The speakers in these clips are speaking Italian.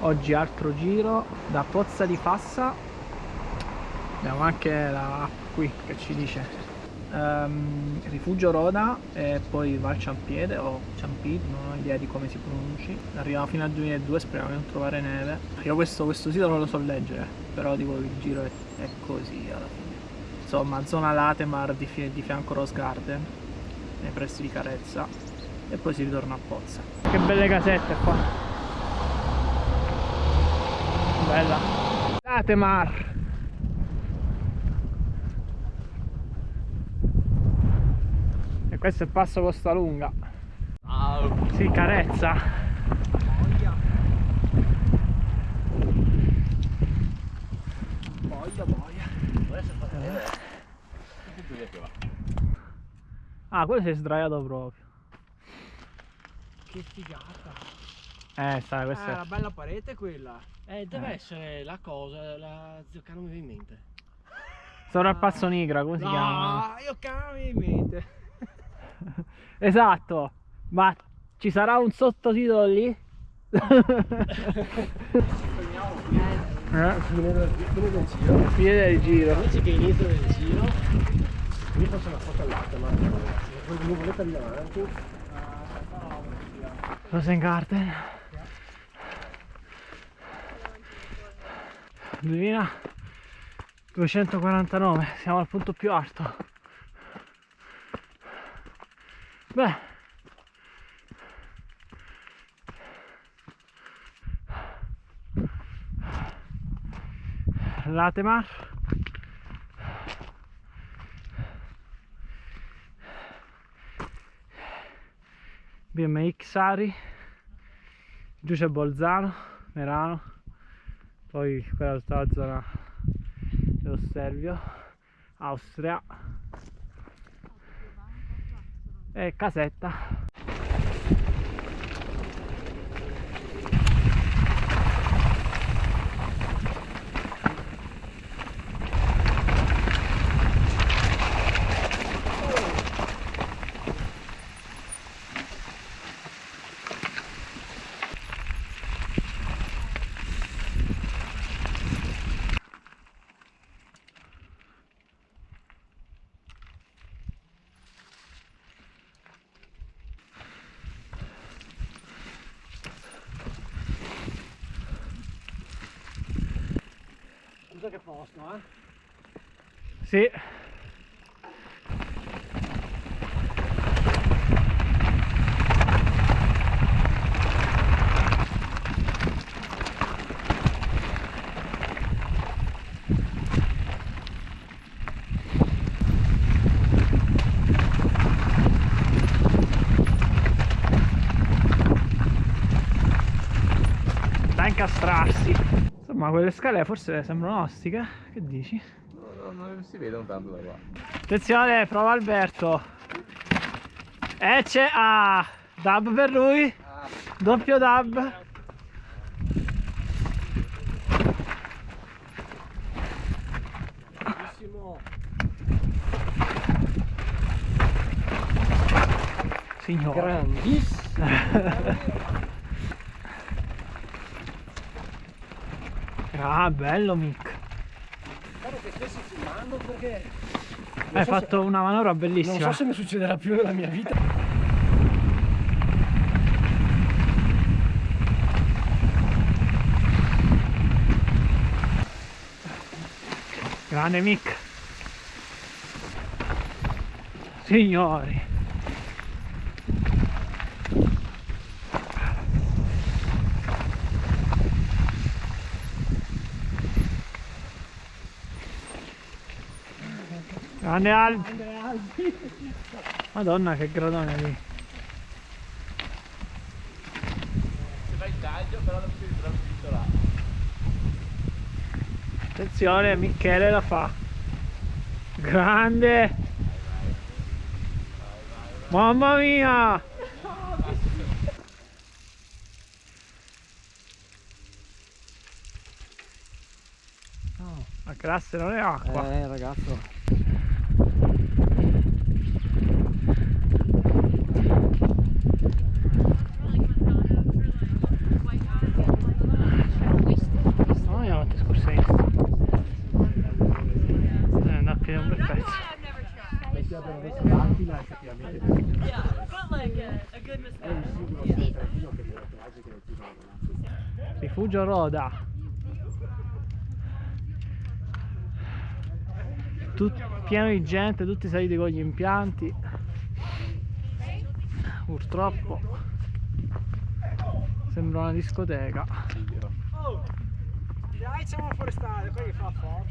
oggi altro giro da Pozza di Fassa. Abbiamo anche la qui che ci dice um, Rifugio Roda e poi Val Ciampiede o Ciampid, non ho idea di come si pronunci. Arriviamo fino al 2002, speriamo di non trovare neve. Io questo, questo sito non lo so leggere però dico il giro è, è così alla fine. Insomma zona Latemar di, di fianco Rose Garden nei pressi di Carezza e poi si ritorna a Pozza. Che belle casette qua bella Latemar e questo è il passo Costa Lunga Wow. si carezza Voglia, voglia. Va. ah quello si è sdraiato proprio Che figata. Eh sai questo Ah, è la bella parete quella. Eh, deve Eh. essere la cosa, la zio che non mi viene in mente. sovrappasso nigra come si chiama No, io cambio in mente. esatto ma ci sarà un sottotitolo lì? eh, Fine del, fine del giro. fine del giro Invece che inizio del giro, io faccio una foto all'alta, ma se voi volete lì avanti. Rosengarten 2249 siamo al punto più alto. Beh. Latemar. BMX Ari. Giù c'è Bolzano, Merano poi quella è tutta la zona dello Stelvio Austria. E Casetta Scusa che posto, eh? sì da incastrarsi insomma quelle scale forse sembrano ostiche che dici? No, no, non si vedono tanto da qua. Attenzione, prova Alberto. E c'è ah, dub per lui. Doppio dub. Signore. Grandissimo. Ah, bello Mick. Spero che stessi filmando perché Hai so fatto una manovra non bellissima. so se mi succederà più nella mia vita. Grande Mick. Signori. Grande Albi. Madonna che gradone lì. Se vai in taglio, però non si ritrova là. Attenzione, Michele la fa. Grande. Mamma mia. No, la classe non è acqua. Eh ragazzo. abbiano messo macchina effettivamente yeah, but like a, a good è un singolo yeah. centralino che delle piagge che ti vengono rifugio Roda. Tut, pieno di gente tutti saliti con gli impianti. Purtroppo sembra una discoteca. Oh, dai siamo forestale quelli fa forte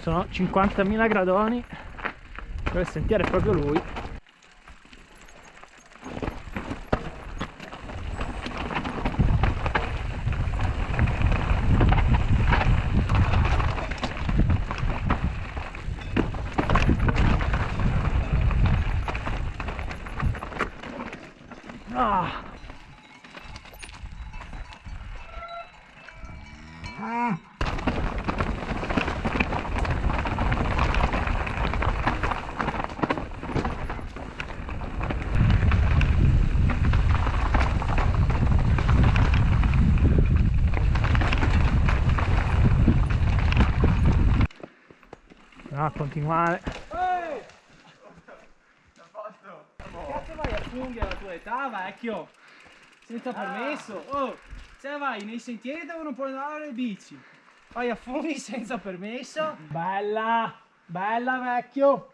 Sono 50.000 gradoni. Sentiero è proprio lui. No, a continuare. Cazzo vai a funghi alla tua età, vecchio? Senza permesso? Oh, se vai nei sentieri dove non puoi andare le bici. Vai a funghi senza permesso? Bella! Bella, vecchio!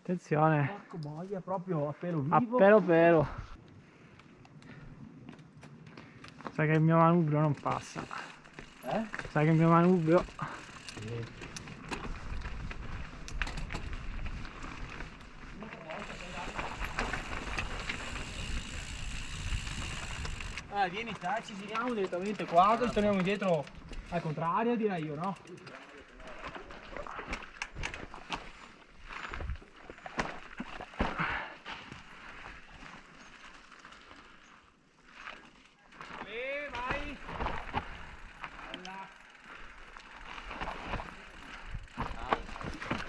Attenzione. Porco boia, proprio a pelo A vivo. pelo pelo. Sai che il mio manubrio non passa. Eh? Sai che il mio manubrio. Ah, vieni te, ci giriamo direttamente qua, così torniamo indietro al contrario, direi io, no?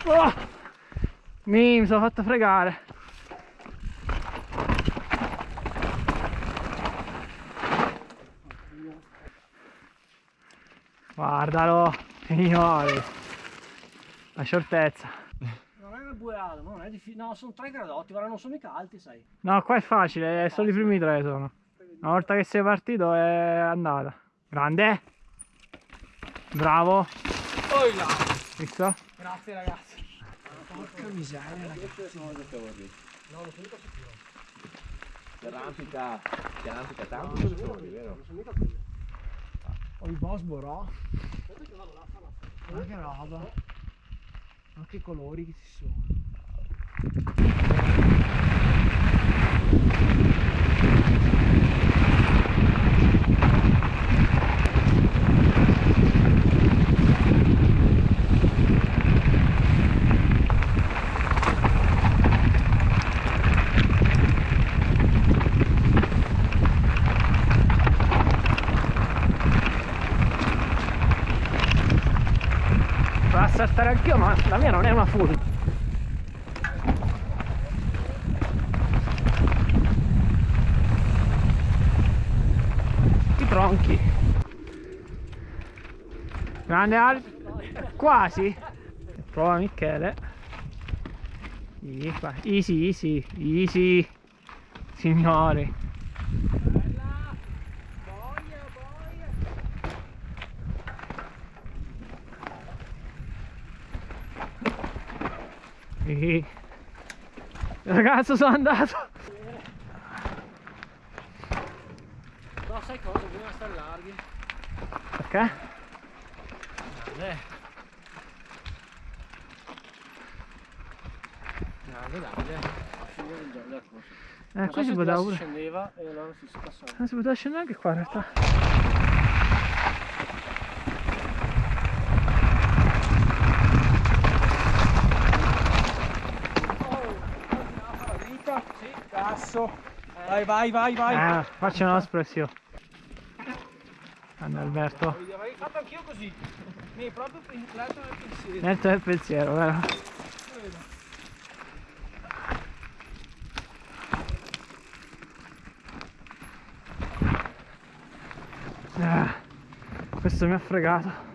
Oh! Mi sono fatto fregare. Guardalo, signori. La scioltezza. Non è una ma non è difficile. No, sono tre gradotti, guarda, non sono mica alti, sai. No, qua è facile, solo i primi tre sono. Una volta che sei partito è andata. Grande. Bravo. Poi là! Visto? Grazie ragazzi. Porca miseria, ragazzi. Ti arrampica, ti arrampica tanto sulle fuori, vero? Ho il boss Borò. Ma che roba. Ma che colori che ci sono. Vado a saltare anch'io, ma la mia non è una full. I tronchi. Grande Al. Quasi. Prova Michele. Easy, easy, easy. Signori. Sì. Ragazzo sono andato. No, sai cosa? Bisogna stare larghi. Perché? Grande, grande. Corso. Eh, so si poteva si scendeva e allora si passava. Non si poteva scendere anche qua in realtà. adesso. Vai, vai, vai, vai. Ah, faccio una espressione. Anna Alberto. avrei fatto anch'io così. Mi è proprio entrato nel pensiero. Nel pensiero, vero? Ah, questo mi ha fregato.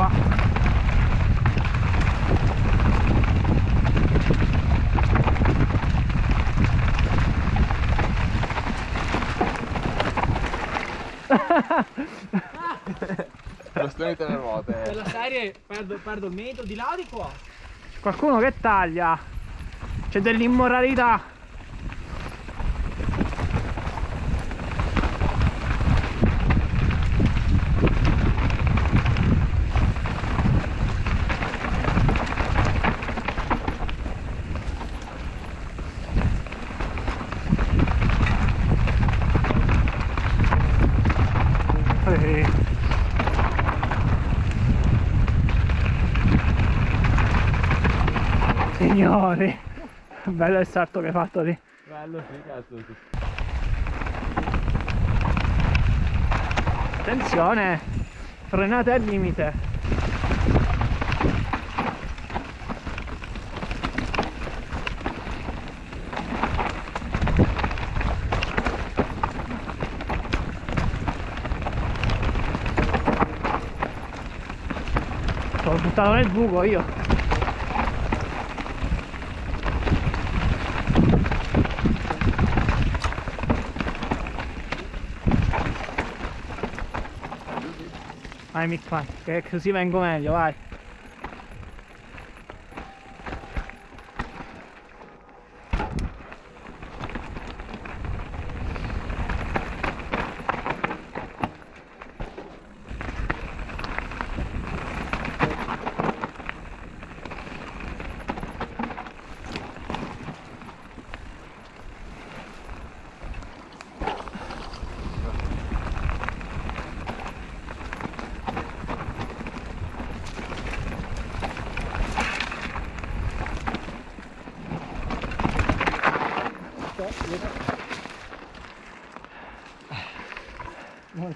Qua. Bastoni tre ruote. Per la serie perdo, perdo il metro di là di qua? C'è qualcuno che taglia. C'è dell'immoralità. Eh. Signori, bello il salto che hai fatto lì. Bello, sì, cazzo. Attenzione, frenate al limite. Sono buttato nel buco io. Vai Mick vai, che così vengo meglio, vai.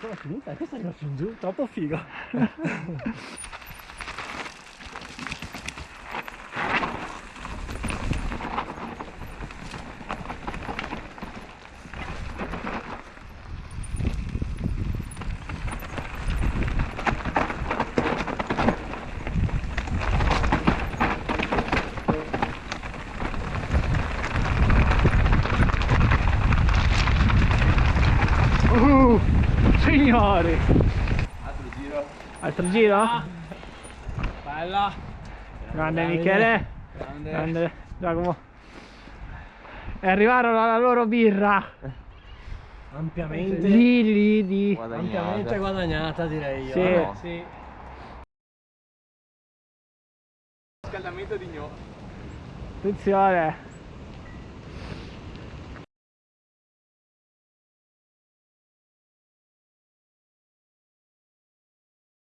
なんか気に入ったエクサが死んじゃうタッポフィーが giro? Bella. Grande Michele, Grande. grande Giacomo. E arrivarono alla loro birra. Ampiamente, Lì, lì, di... ampiamente guadagnata direi io. Sì. eh. Sì. Scaldamento di gno. Attenzione.